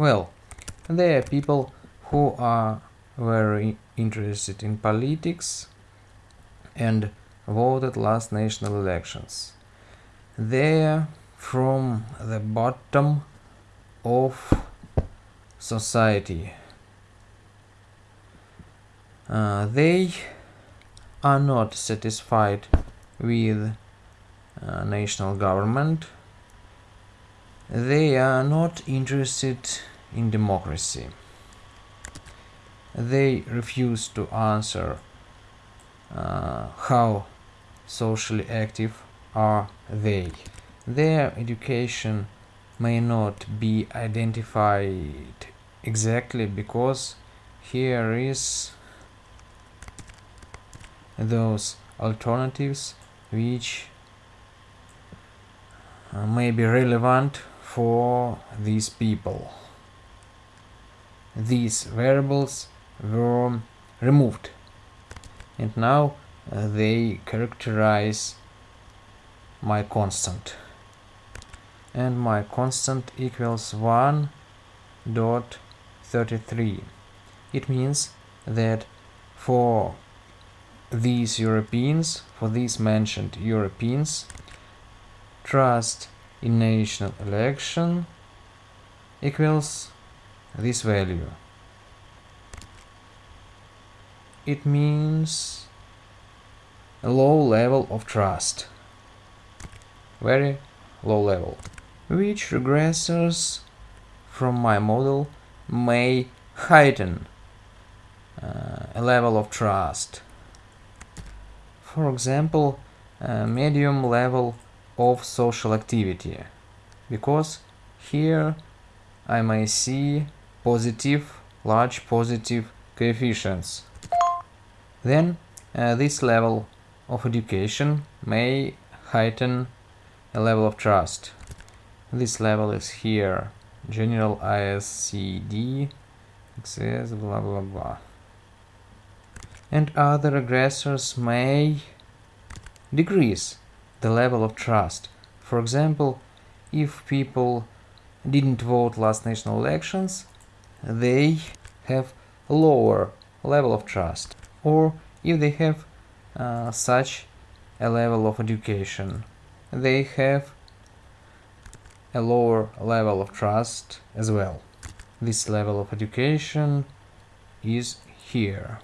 Well, there are people who are very interested in politics and voted last national elections. They're from the bottom of society. Uh, they are not satisfied with uh, national government. They are not interested in democracy. They refuse to answer uh, how socially active are they. Their education may not be identified exactly because here is those alternatives which uh, may be relevant for these people. These variables were removed. And now uh, they characterize my constant. And my constant equals 1 dot 33 it means that for these Europeans for these mentioned Europeans trust in national election equals this value. It means a low level of trust. Very low level. Which regressors from my model may heighten uh, a level of trust. For example, a medium level of social activity, because here I may see positive, large positive coefficients. Then uh, this level of education may heighten a level of trust. This level is here. General ISCED, access, blah blah blah. And other regressors may decrease the level of trust. For example, if people didn't vote last national elections, they have lower level of trust. Or if they have uh, such a level of education, they have a lower level of trust as well. This level of education is here.